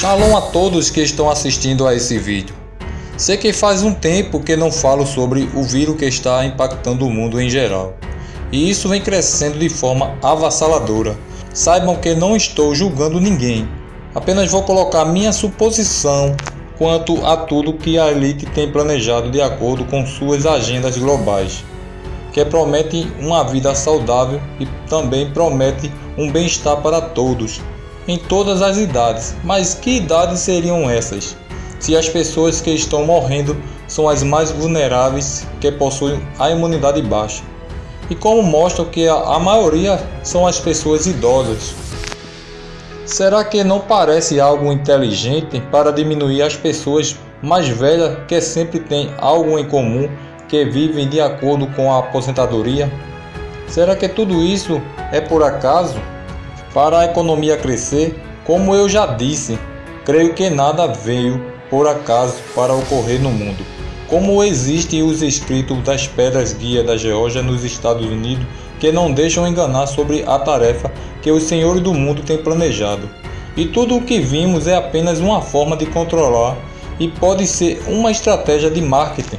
Shalom a todos que estão assistindo a esse vídeo. Sei que faz um tempo que não falo sobre o vírus que está impactando o mundo em geral. E isso vem crescendo de forma avassaladora. Saibam que não estou julgando ninguém. Apenas vou colocar minha suposição quanto a tudo que a elite tem planejado de acordo com suas agendas globais, que promete uma vida saudável e também promete um bem-estar para todos, em todas as idades. Mas que idades seriam essas? Se as pessoas que estão morrendo são as mais vulneráveis que possuem a imunidade baixa. E como mostram que a maioria são as pessoas idosas. Será que não parece algo inteligente para diminuir as pessoas mais velhas que sempre têm algo em comum, que vivem de acordo com a aposentadoria? Será que tudo isso é por acaso? Para a economia crescer, como eu já disse, creio que nada veio por acaso para ocorrer no mundo. Como existem os escritos das pedras guia da Geórgia nos Estados Unidos que não deixam enganar sobre a tarefa que os senhores do mundo têm planejado. E tudo o que vimos é apenas uma forma de controlar e pode ser uma estratégia de marketing.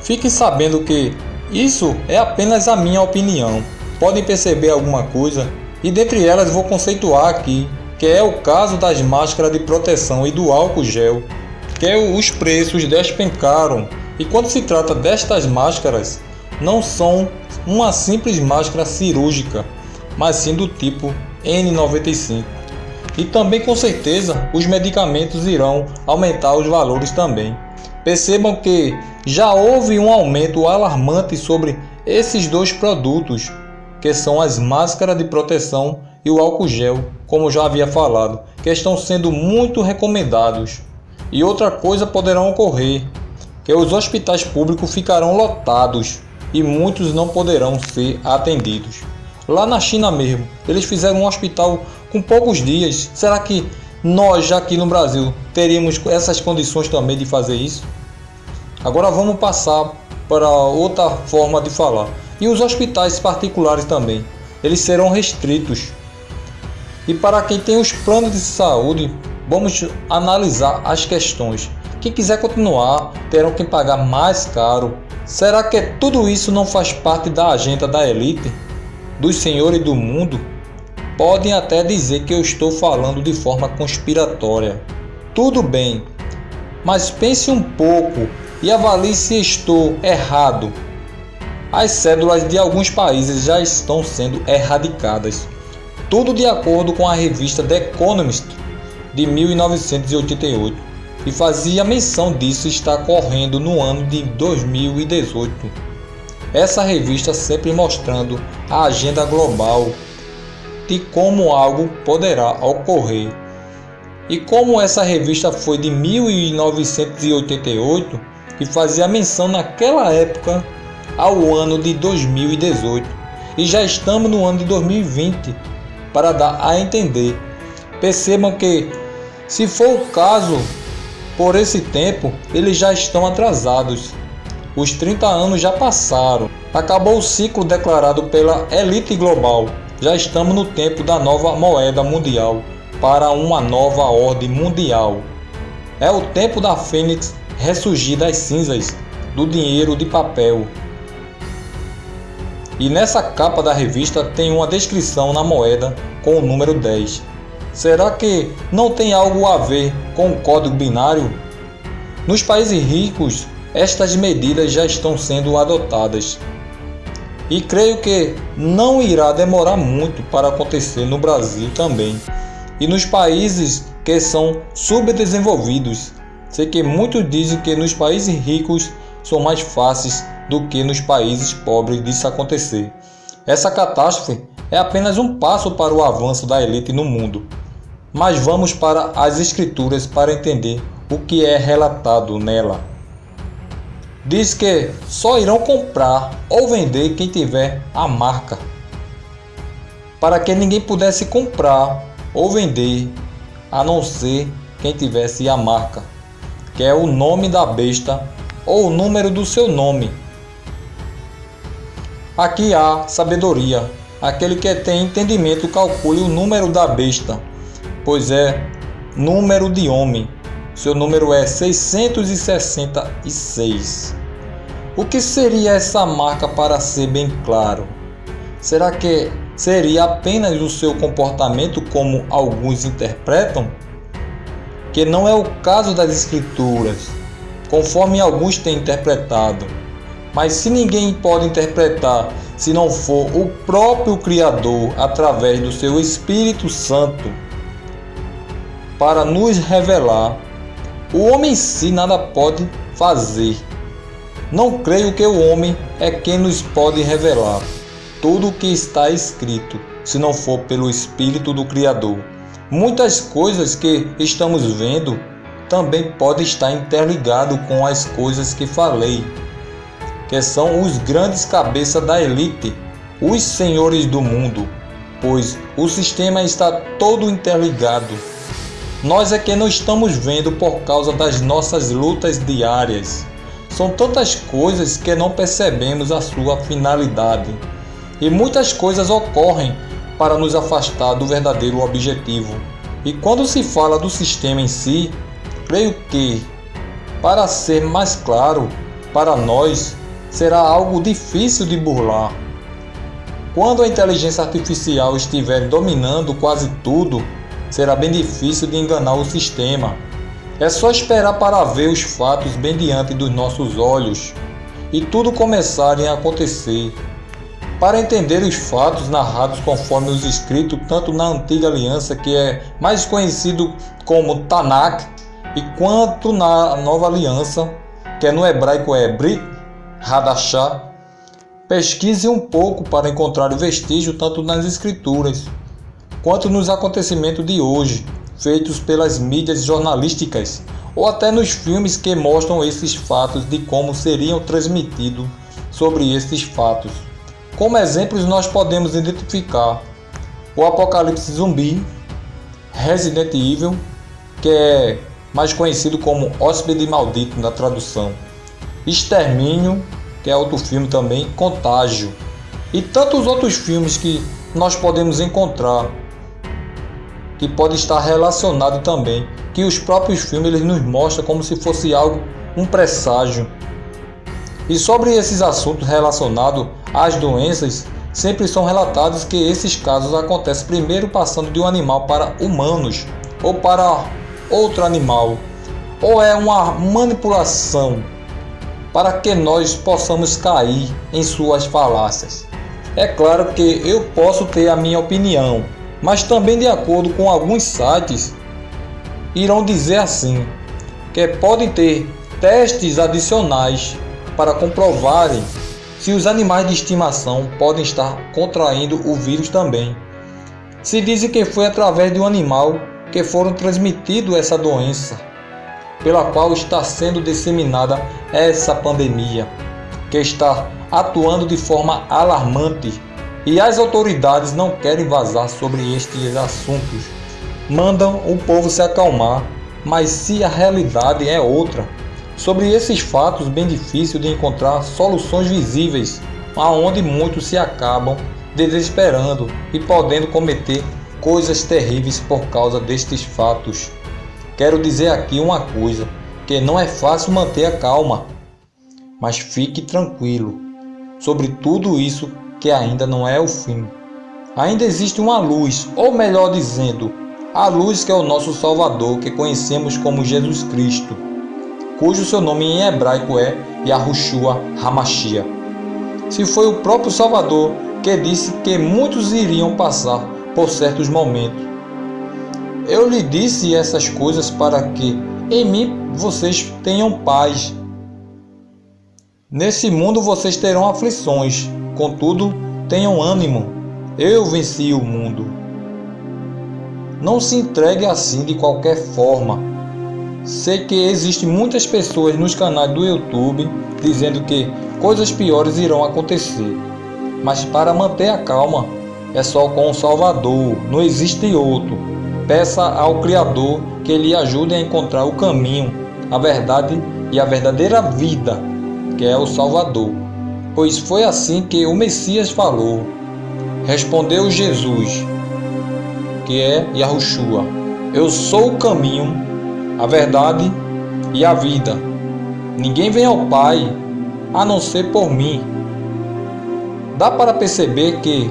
Fiquem sabendo que isso é apenas a minha opinião. Podem perceber alguma coisa e dentre elas vou conceituar aqui, que é o caso das máscaras de proteção e do álcool gel, que os preços despencaram. E quando se trata destas máscaras, não são uma simples máscara cirúrgica, mas sim do tipo N95. E também com certeza os medicamentos irão aumentar os valores também. Percebam que já houve um aumento alarmante sobre esses dois produtos, que são as máscaras de proteção e o álcool gel, como já havia falado, que estão sendo muito recomendados. E outra coisa poderá ocorrer, que os hospitais públicos ficarão lotados e muitos não poderão ser atendidos. Lá na China mesmo, eles fizeram um hospital com poucos dias. Será que nós, já aqui no Brasil, teríamos essas condições também de fazer isso? Agora vamos passar para outra forma de falar. E os hospitais particulares também, eles serão restritos. E para quem tem os planos de saúde, vamos analisar as questões. Quem quiser continuar, terão que pagar mais caro Será que tudo isso não faz parte da agenda da elite, dos senhores do mundo? Podem até dizer que eu estou falando de forma conspiratória. Tudo bem, mas pense um pouco e avalie se estou errado. As cédulas de alguns países já estão sendo erradicadas. Tudo de acordo com a revista The Economist de 1988 e fazia menção disso estar correndo no ano de 2018. Essa revista sempre mostrando a agenda global de como algo poderá ocorrer. E como essa revista foi de 1988 e fazia menção naquela época ao ano de 2018 e já estamos no ano de 2020 para dar a entender. Percebam que se for o caso por esse tempo, eles já estão atrasados. Os 30 anos já passaram. Acabou o ciclo declarado pela elite global. Já estamos no tempo da nova moeda mundial para uma nova ordem mundial. É o tempo da Fênix ressurgir das cinzas do dinheiro de papel. E nessa capa da revista tem uma descrição na moeda com o número 10. Será que não tem algo a ver com o código binário? Nos países ricos, estas medidas já estão sendo adotadas. E creio que não irá demorar muito para acontecer no Brasil também. E nos países que são subdesenvolvidos. Sei que muitos dizem que nos países ricos são mais fáceis do que nos países pobres disso acontecer. Essa catástrofe é apenas um passo para o avanço da elite no mundo. Mas vamos para as Escrituras para entender o que é relatado nela. Diz que só irão comprar ou vender quem tiver a marca, para que ninguém pudesse comprar ou vender a não ser quem tivesse a marca, que é o nome da besta ou o número do seu nome. Aqui há sabedoria. Aquele que tem entendimento calcule o número da besta pois é número de homem. Seu número é 666. O que seria essa marca para ser bem claro? Será que seria apenas o seu comportamento como alguns interpretam? Que não é o caso das escrituras, conforme alguns têm interpretado. Mas se ninguém pode interpretar se não for o próprio Criador através do seu Espírito Santo para nos revelar, o homem em si nada pode fazer. Não creio que o homem é quem nos pode revelar tudo o que está escrito, se não for pelo Espírito do Criador. Muitas coisas que estamos vendo também podem estar interligado com as coisas que falei que são os grandes cabeças da elite, os senhores do mundo, pois o sistema está todo interligado. Nós é que não estamos vendo por causa das nossas lutas diárias. São tantas coisas que não percebemos a sua finalidade. E muitas coisas ocorrem para nos afastar do verdadeiro objetivo. E quando se fala do sistema em si, creio que, para ser mais claro para nós, será algo difícil de burlar. Quando a inteligência artificial estiver dominando quase tudo, será bem difícil de enganar o sistema. É só esperar para ver os fatos bem diante dos nossos olhos e tudo começarem a acontecer. Para entender os fatos narrados conforme os escritos tanto na antiga aliança, que é mais conhecido como Tanakh, e quanto na nova aliança, que é no hebraico é Brit Hadachá, pesquise um pouco para encontrar o vestígio tanto nas escrituras quanto nos acontecimentos de hoje, feitos pelas mídias jornalísticas ou até nos filmes que mostram esses fatos de como seriam transmitidos sobre esses fatos. Como exemplos, nós podemos identificar o Apocalipse Zumbi, Resident Evil, que é mais conhecido como Hóspede Maldito na tradução Extermínio, que é outro filme também, Contágio. E tantos outros filmes que nós podemos encontrar que pode estar relacionado também, que os próprios filmes eles nos mostram como se fosse algo um presságio. E sobre esses assuntos relacionados às doenças, sempre são relatados que esses casos acontecem primeiro passando de um animal para humanos ou para outro animal, ou é uma manipulação para que nós possamos cair em suas falácias. É claro que eu posso ter a minha opinião, mas também de acordo com alguns sites irão dizer assim, que podem ter testes adicionais para comprovarem se os animais de estimação podem estar contraindo o vírus também. Se dizem que foi através de um animal que foram transmitido essa doença pela qual está sendo disseminada essa pandemia, que está atuando de forma alarmante e as autoridades não querem vazar sobre estes assuntos. Mandam o povo se acalmar, mas se a realidade é outra, sobre esses fatos bem difícil de encontrar soluções visíveis, aonde muitos se acabam desesperando e podendo cometer coisas terríveis por causa destes fatos. Quero dizer aqui uma coisa, que não é fácil manter a calma, mas fique tranquilo sobre tudo isso que ainda não é o fim. Ainda existe uma luz, ou melhor dizendo, a luz que é o nosso Salvador, que conhecemos como Jesus Cristo, cujo seu nome em hebraico é Yahushua Hamashia. Se foi o próprio Salvador que disse que muitos iriam passar por certos momentos, eu lhe disse essas coisas para que em mim vocês tenham paz. Nesse mundo vocês terão aflições, contudo, tenham ânimo. Eu venci o mundo. Não se entregue assim de qualquer forma. Sei que existem muitas pessoas nos canais do YouTube dizendo que coisas piores irão acontecer. Mas para manter a calma, é só com o Salvador, não existe outro. Peça ao Criador que lhe ajude a encontrar o caminho, a verdade e a verdadeira vida, que é o Salvador. Pois foi assim que o Messias falou. Respondeu Jesus, que é Yahushua. Eu sou o caminho, a verdade e a vida. Ninguém vem ao Pai a não ser por mim. Dá para perceber que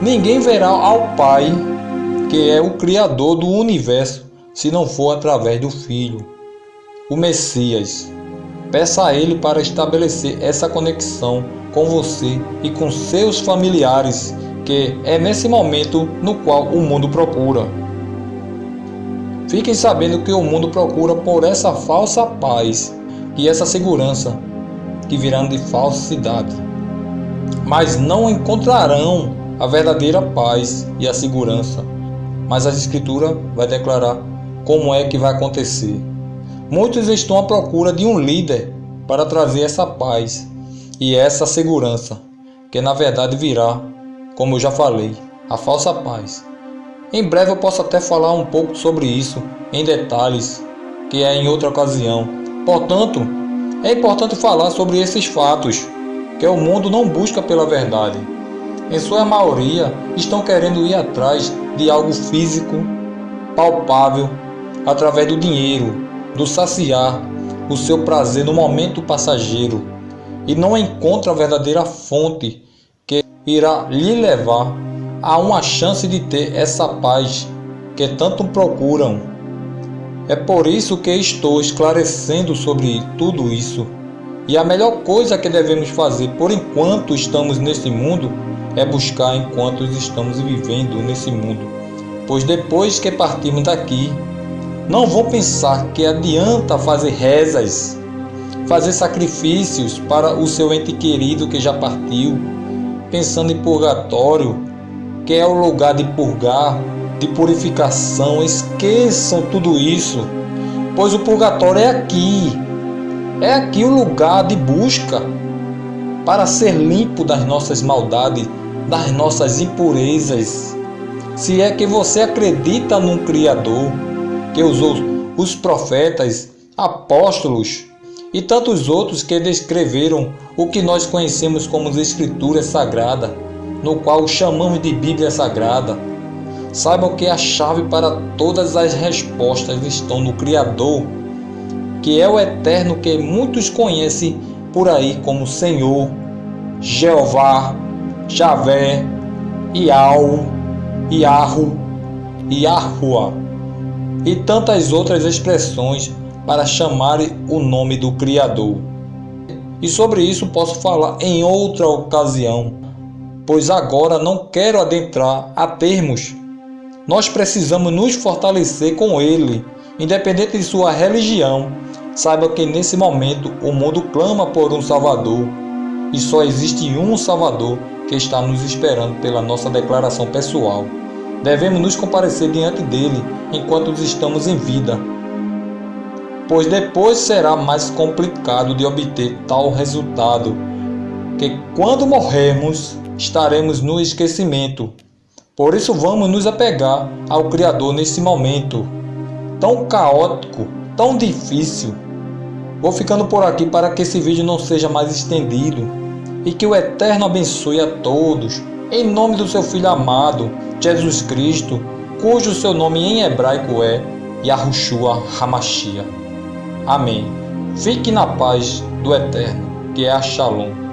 ninguém verá ao Pai, que é o Criador do universo, se não for através do Filho, o Messias. Peça a Ele para estabelecer essa conexão com você e com seus familiares, que é nesse momento no qual o mundo procura. Fiquem sabendo que o mundo procura por essa falsa paz e essa segurança que virão de falsidade, mas não encontrarão a verdadeira paz e a segurança. Mas a Escritura vai declarar como é que vai acontecer. Muitos estão à procura de um líder para trazer essa paz e essa segurança, que na verdade virá, como eu já falei, a falsa paz. Em breve eu posso até falar um pouco sobre isso em detalhes, que é em outra ocasião. Portanto, é importante falar sobre esses fatos, que o mundo não busca pela verdade. Em sua maioria, estão querendo ir atrás de algo físico, palpável, através do dinheiro, do saciar o seu prazer no momento passageiro e não encontra a verdadeira fonte que irá lhe levar a uma chance de ter essa paz que tanto procuram. É por isso que estou esclarecendo sobre tudo isso. E a melhor coisa que devemos fazer por enquanto estamos nesse mundo é buscar enquanto estamos vivendo nesse mundo. Pois depois que partirmos daqui, não vão pensar que adianta fazer rezas, fazer sacrifícios para o seu ente querido que já partiu, pensando em purgatório, que é o lugar de purgar, de purificação. Esqueçam tudo isso, pois o purgatório é aqui. É aqui o lugar de busca para ser limpo das nossas maldades, das nossas impurezas. Se é que você acredita num Criador, que usou os profetas, apóstolos e tantos outros que descreveram o que nós conhecemos como as Escrituras Sagradas, no qual chamamos de Bíblia Sagrada. Saibam que a chave para todas as respostas estão no Criador, que é o Eterno que muitos conhecem por aí como Senhor, Jeová, Javé, Iau, Iarro, Iahua e tantas outras expressões para chamar o nome do Criador. E sobre isso posso falar em outra ocasião, pois agora não quero adentrar a termos. Nós precisamos nos fortalecer com Ele, independente de sua religião. Saiba que nesse momento o mundo clama por um Salvador e só existe um Salvador que está nos esperando pela nossa declaração pessoal. Devemos nos comparecer diante dele enquanto estamos em vida, pois depois será mais complicado de obter tal resultado, que quando morrermos estaremos no esquecimento. Por isso vamos nos apegar ao Criador nesse momento tão caótico, tão difícil. Vou ficando por aqui para que esse vídeo não seja mais estendido e que o Eterno abençoe a todos em nome do seu Filho amado, Jesus Cristo, cujo seu nome em hebraico é Yahushua Hamashia. Amém. Fique na paz do Eterno, que é a Shalom.